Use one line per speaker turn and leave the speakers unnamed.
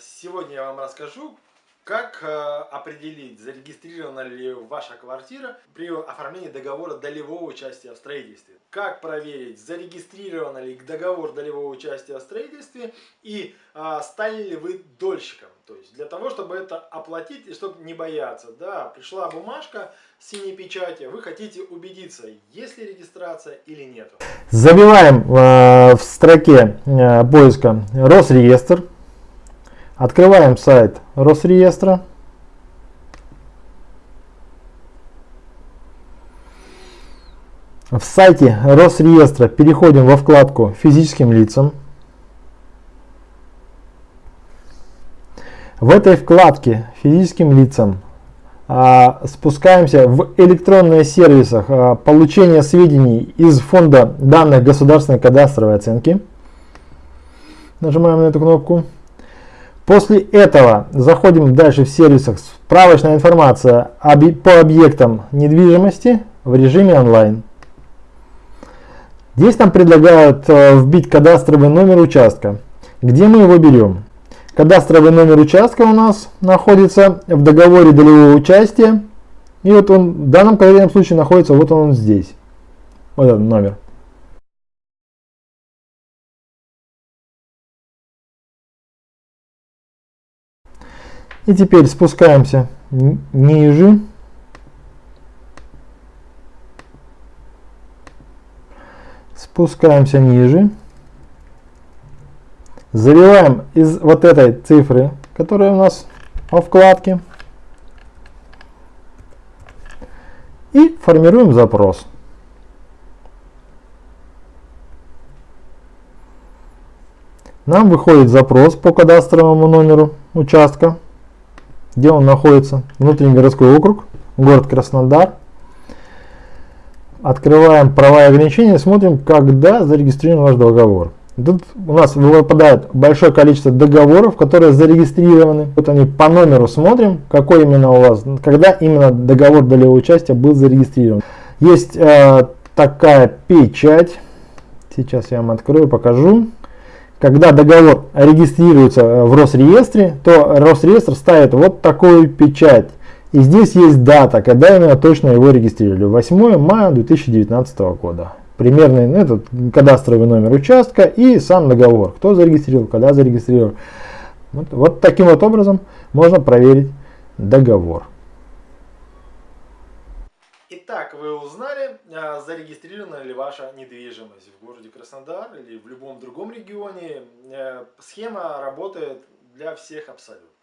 Сегодня я вам расскажу, как э, определить, зарегистрирована ли ваша квартира при оформлении договора долевого участия в строительстве. Как проверить, зарегистрирован ли договор долевого участия в строительстве и а, стали ли вы дольщиком. То есть для того, чтобы это оплатить и чтобы не бояться. Да, пришла бумажка с синей печати, вы хотите убедиться, есть ли регистрация или нет.
Забиваем э, в строке э, поиска Росреестр. Открываем сайт Росреестра. В сайте Росреестра переходим во вкладку «Физическим лицам». В этой вкладке «Физическим лицам» а, спускаемся в электронные сервисы а, получения сведений из фонда данных государственной кадастровой оценки. Нажимаем на эту кнопку. После этого заходим дальше в сервисах справочная информация по объектам недвижимости в режиме онлайн. Здесь нам предлагают э, вбить кадастровый номер участка. Где мы его берем? Кадастровый номер участка у нас находится в договоре долевого участия. И вот он в данном конкретном случае находится вот он здесь. Вот этот номер. И теперь спускаемся ниже. Спускаемся ниже. Забиваем из вот этой цифры, которая у нас во вкладке. И формируем запрос. Нам выходит запрос по кадастровому номеру участка где он находится, внутренний городской округ, город Краснодар. Открываем права и ограничения, смотрим, когда зарегистрирован ваш договор. Тут у нас выпадает большое количество договоров, которые зарегистрированы. Вот они по номеру смотрим, какой именно у вас, когда именно договор долевого участия был зарегистрирован. Есть э, такая печать. Сейчас я вам открою, покажу когда договор регистрируется э, в Росреестре, то Росреестр ставит вот такую печать. И здесь есть дата, когда именно точно его регистрировали. 8 мая 2019 года. Примерный ну, этот кадастровый номер участка и сам договор. Кто зарегистрировал, когда зарегистрировал. Вот, вот таким вот образом можно проверить договор.
Итак, вы узнали, а, зарегистрирована ли ваша недвижимость в городе Краснодар или в любом другом регионе. Э, схема работает для всех абсолютно.